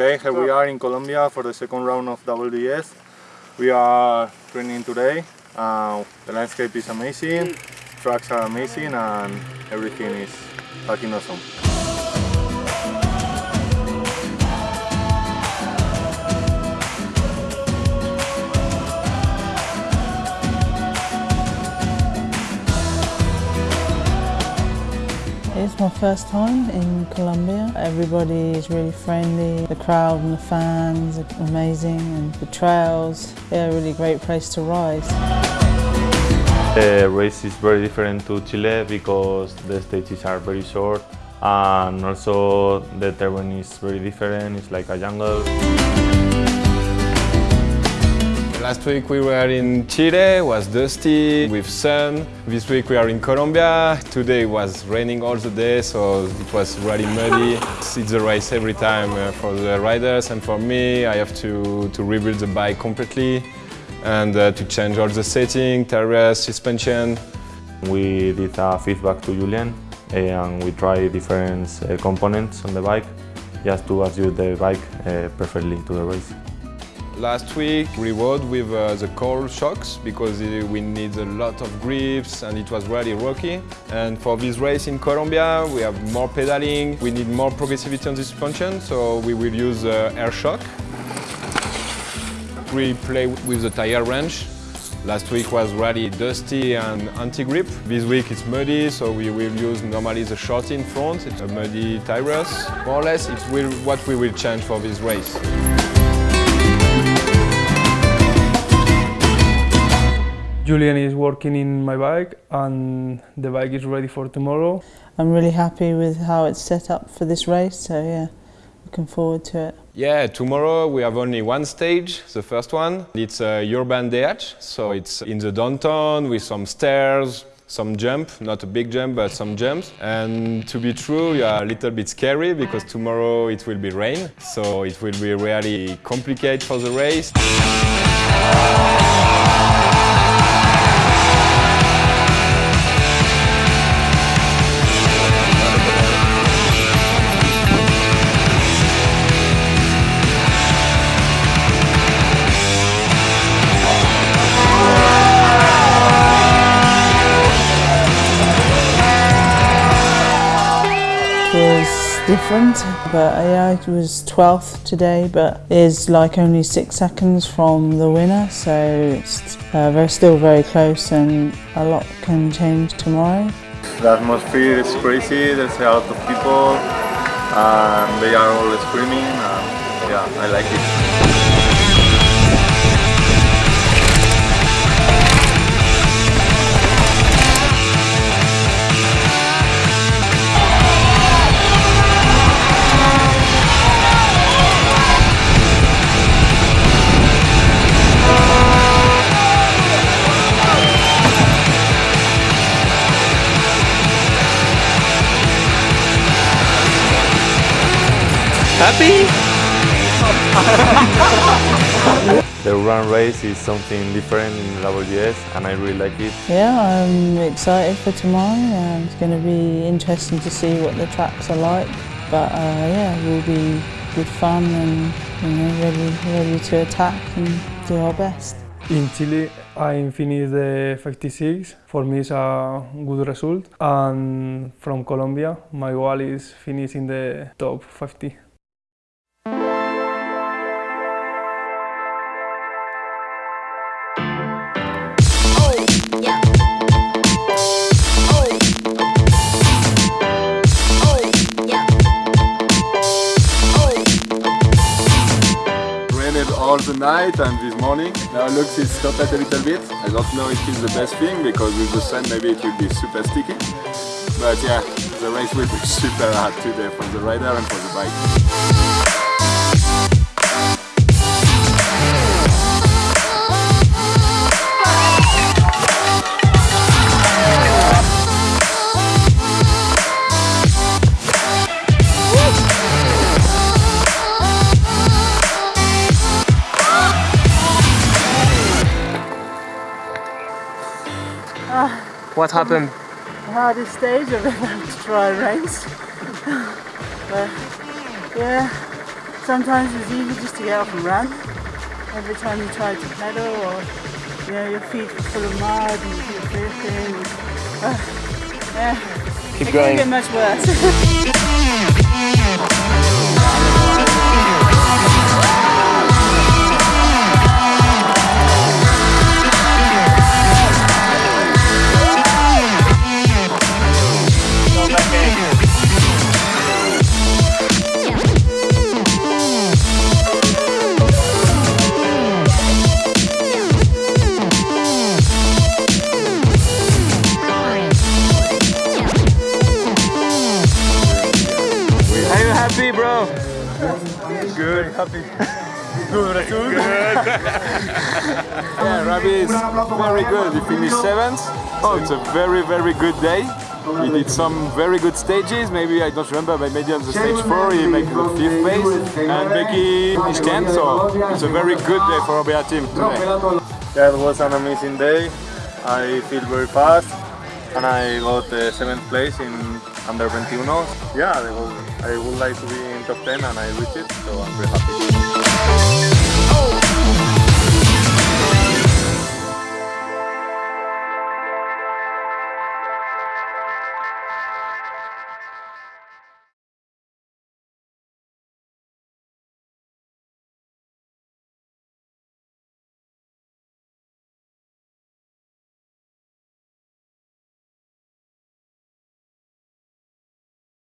Okay, here we are in Colombia for the second round of WDS. We are training today. Uh, the landscape is amazing, tracks are amazing, and everything is fucking awesome. My first time in Colombia. Everybody is really friendly. The crowd and the fans are amazing and the trails, yeah, a really great place to ride. The race is very different to Chile because the stages are very short and also the terrain is very different, it's like a jungle. Last week we were in Chile, was dusty, with sun. This week we are in Colombia. Today was raining all the day, so it was really muddy. It's a race every time uh, for the riders and for me. I have to, to rebuild the bike completely and uh, to change all the setting, tires, suspension. We did a feedback to Julian and we tried different uh, components on the bike just to adjust the bike uh, perfectly to the race. Last week we rode with uh, the coil shocks because uh, we need a lot of grips and it was really rocky. And for this race in Colombia we have more pedaling, we need more progressivity on the suspension so we will use uh, air shock. We play with the tire wrench. Last week was really dusty and anti-grip. This week it's muddy, so we will use normally the short in front. It's a muddy tires. More or less, it's what we will change for this race. Julian is working in my bike and the bike is ready for tomorrow. I'm really happy with how it's set up for this race, so yeah, looking forward to it. Yeah, tomorrow we have only one stage, the first one. It's a urban DH, so it's in the downtown with some stairs, some jump, not a big jump, but some jumps. And to be true, you are a little bit scary because tomorrow it will be rain, so it will be really complicated for the race. Was different, but yeah, it was 12th today, but is like only six seconds from the winner, so it's uh, very, still very close and a lot can change tomorrow. The atmosphere is crazy, there's a lot of people, and they are all screaming, and yeah, I like it. The run race is something different in WDS and I really like it. Yeah, I'm excited for tomorrow and it's going to be interesting to see what the tracks are like. But uh, yeah, it will be good fun and you know, ready, ready to attack and do our best. In Chile, I finished the 56. For me, it's a good result. And from Colombia, my goal is finishing the top 50. All the night and this morning. Now looks it's stopped a little bit. I don't know if it's the best thing because with the sun maybe it will be super sticky. But yeah, the race will be super hard today for the rider and for the bike. What happened? The hardest stage of the try race. but yeah, sometimes it's easy just to get up and run. Every time you try to pedal or you know your feet are full of mud and you keep dripping. Uh, yeah. Keep it going. can't get much worse. Good, happy. Yeah, Rabi is very good. He finished seventh. Oh, it's a very, very good day. He did some very good stages. Maybe I don't remember, but maybe on the stage four he made the fifth place, and Becky finished tenth. So it's a very good day for our team today. Yeah, it was an amazing day. I feel very fast and I got uh, seventh place in under 21. Yeah, I would, I would like to be in top 10 and I reached it, so I'm very happy.